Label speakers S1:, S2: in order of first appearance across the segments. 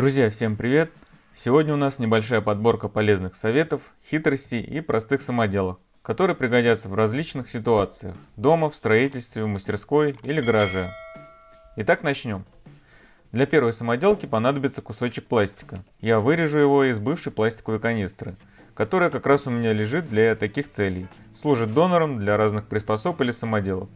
S1: Друзья, всем привет! Сегодня у нас небольшая подборка полезных советов, хитростей и простых самоделок, которые пригодятся в различных ситуациях – дома, в строительстве, в мастерской или гараже. Итак, начнем. Для первой самоделки понадобится кусочек пластика. Я вырежу его из бывшей пластиковой канистры, которая как раз у меня лежит для таких целей. Служит донором для разных приспособ или самоделок.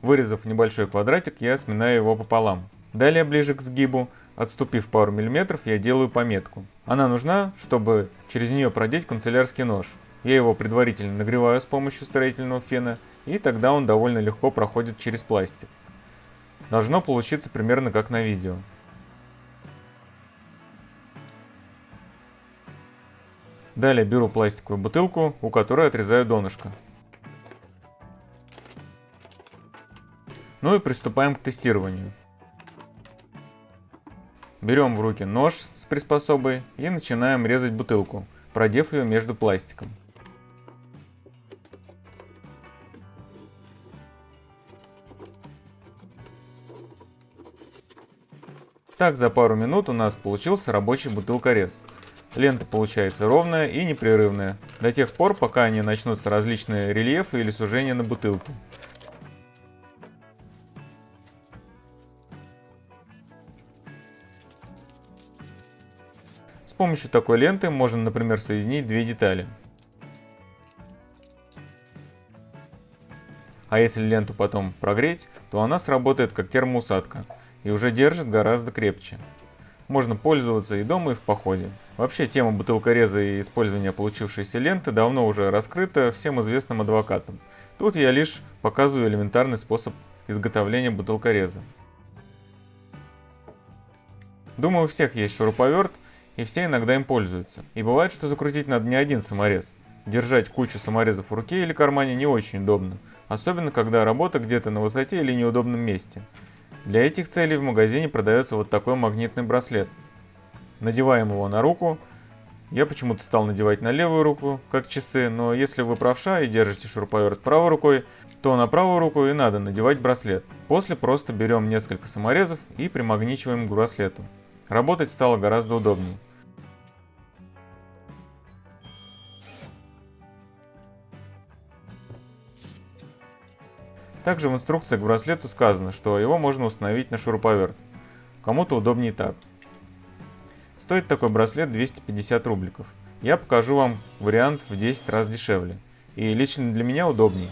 S1: Вырезав небольшой квадратик, я сминаю его пополам. Далее, ближе к сгибу, Отступив пару миллиметров, я делаю пометку. Она нужна, чтобы через нее продеть канцелярский нож. Я его предварительно нагреваю с помощью строительного фена, и тогда он довольно легко проходит через пластик. Должно получиться примерно как на видео. Далее беру пластиковую бутылку, у которой отрезаю донышко. Ну и приступаем к тестированию. Берем в руки нож с приспособой и начинаем резать бутылку, продев ее между пластиком. Так за пару минут у нас получился рабочий бутылкорез. Лента получается ровная и непрерывная, до тех пор, пока не начнутся различные рельефы или сужения на бутылке. Помощью такой ленты можно, например, соединить две детали. А если ленту потом прогреть, то она сработает как термоусадка и уже держит гораздо крепче. Можно пользоваться и дома, и в походе. Вообще тема бутылкореза и использования получившейся ленты давно уже раскрыта всем известным адвокатам. Тут я лишь показываю элементарный способ изготовления бутылкореза. Думаю, у всех есть шуруповерт, и все иногда им пользуются. И бывает, что закрутить надо не один саморез. Держать кучу саморезов в руке или кармане не очень удобно, особенно когда работа где-то на высоте или неудобном месте. Для этих целей в магазине продается вот такой магнитный браслет. Надеваем его на руку. Я почему-то стал надевать на левую руку, как часы, но если вы правша и держите шуруповерт правой рукой, то на правую руку и надо надевать браслет. После просто берем несколько саморезов и примагничиваем к браслету. Работать стало гораздо удобнее. Также в инструкции к браслету сказано, что его можно установить на шуруповерт. Кому-то удобнее так. Стоит такой браслет 250 рубликов. Я покажу вам вариант в 10 раз дешевле. И лично для меня удобнее.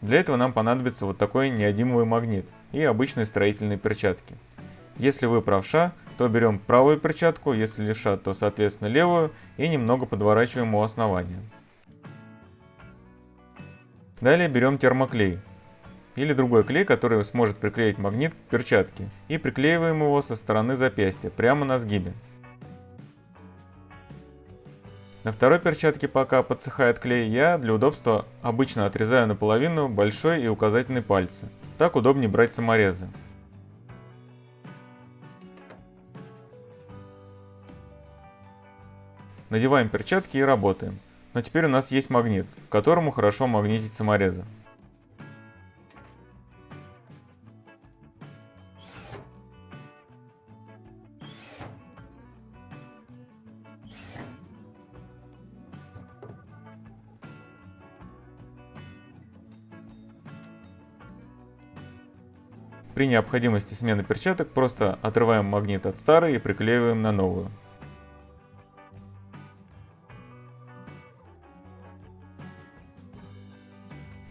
S1: Для этого нам понадобится вот такой неодимовый магнит и обычные строительные перчатки. Если вы правша, то берем правую перчатку, если левша, то соответственно левую и немного подворачиваем у основания. Далее берем термоклей или другой клей, который сможет приклеить магнит к перчатке и приклеиваем его со стороны запястья, прямо на сгибе. На второй перчатке, пока подсыхает клей, я для удобства обычно отрезаю наполовину большой и указательный пальцы. Так удобнее брать саморезы. Надеваем перчатки и работаем. Но теперь у нас есть магнит, к которому хорошо магнитить саморезы. При необходимости смены перчаток просто отрываем магнит от старой и приклеиваем на новую.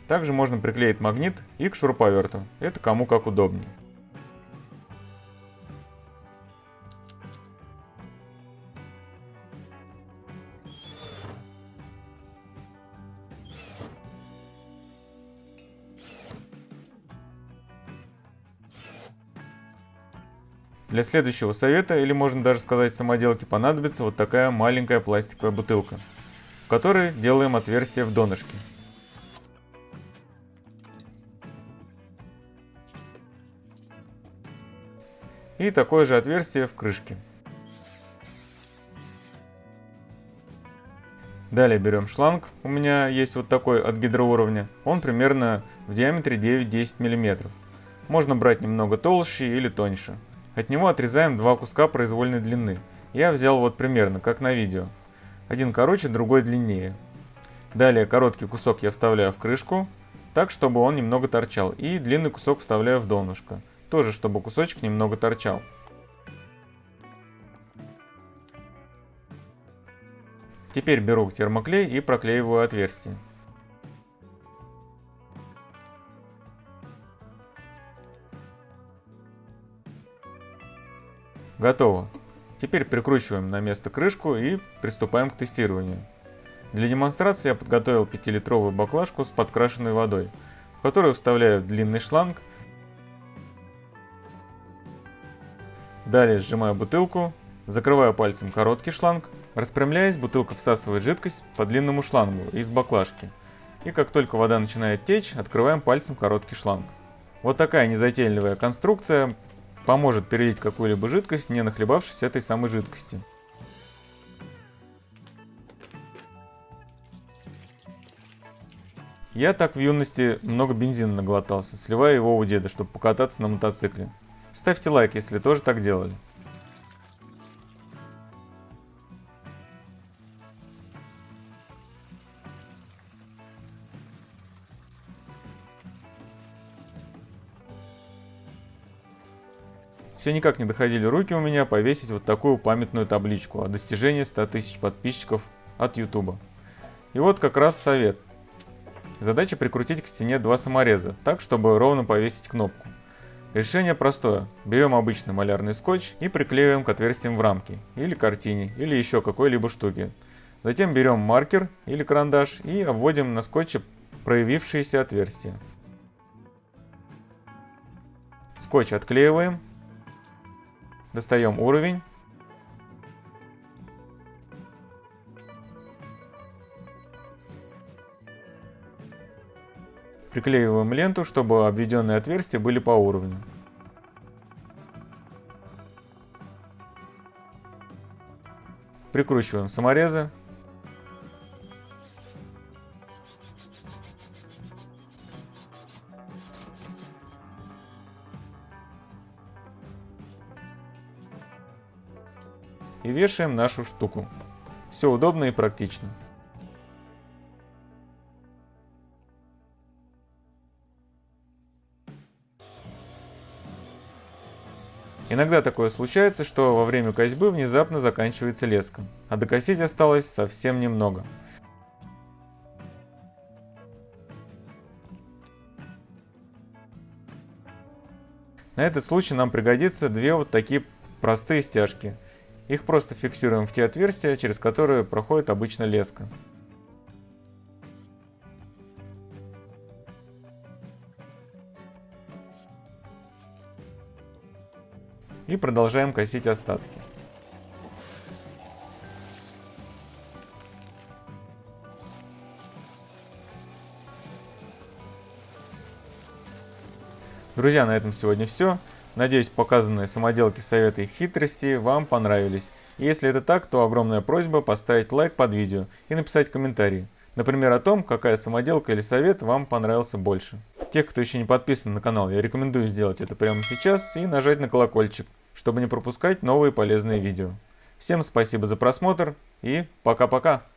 S1: Также можно приклеить магнит и к шуруповерту, это кому как удобнее. Для следующего совета, или можно даже сказать самоделки, понадобится вот такая маленькая пластиковая бутылка, в которой делаем отверстие в донышке. И такое же отверстие в крышке. Далее берем шланг, у меня есть вот такой от гидроуровня, он примерно в диаметре 9-10 мм. Можно брать немного толще или тоньше. От него отрезаем два куска произвольной длины. Я взял вот примерно, как на видео. Один короче, другой длиннее. Далее короткий кусок я вставляю в крышку, так, чтобы он немного торчал. И длинный кусок вставляю в донышко, тоже, чтобы кусочек немного торчал. Теперь беру термоклей и проклеиваю отверстие. Готово. Теперь прикручиваем на место крышку и приступаем к тестированию. Для демонстрации я подготовил 5-литровую баклажку с подкрашенной водой, в которую вставляю длинный шланг. Далее сжимаю бутылку, закрываю пальцем короткий шланг, распрямляясь, бутылка всасывает жидкость по длинному шлангу из баклажки. И как только вода начинает течь, открываем пальцем короткий шланг. Вот такая незатейливая конструкция поможет перелить какую-либо жидкость, не нахлебавшись этой самой жидкости. Я так в юности много бензина наглотался, сливая его у деда, чтобы покататься на мотоцикле. Ставьте лайк, если тоже так делали. Все никак не доходили руки у меня повесить вот такую памятную табличку о достижении 100 тысяч подписчиков от YouTube. И вот как раз совет. Задача прикрутить к стене два самореза, так, чтобы ровно повесить кнопку. Решение простое. Берем обычный малярный скотч и приклеиваем к отверстиям в рамке, или картине, или еще какой-либо штуке. Затем берем маркер или карандаш и обводим на скотче проявившиеся отверстия. Скотч отклеиваем. Достаем уровень Приклеиваем ленту, чтобы обведенные отверстия были по уровню. Прикручиваем саморезы. И вешаем нашу штуку. Все удобно и практично. Иногда такое случается, что во время косьбы внезапно заканчивается леска, а докосить осталось совсем немного. На этот случай нам пригодится две вот такие простые стяжки. Их просто фиксируем в те отверстия, через которые проходит обычно леска. И продолжаем косить остатки. Друзья, на этом сегодня все. Надеюсь, показанные самоделки, советы и хитрости вам понравились. И если это так, то огромная просьба поставить лайк под видео и написать комментарий. Например, о том, какая самоделка или совет вам понравился больше. Тех, кто еще не подписан на канал, я рекомендую сделать это прямо сейчас и нажать на колокольчик, чтобы не пропускать новые полезные видео. Всем спасибо за просмотр и пока-пока!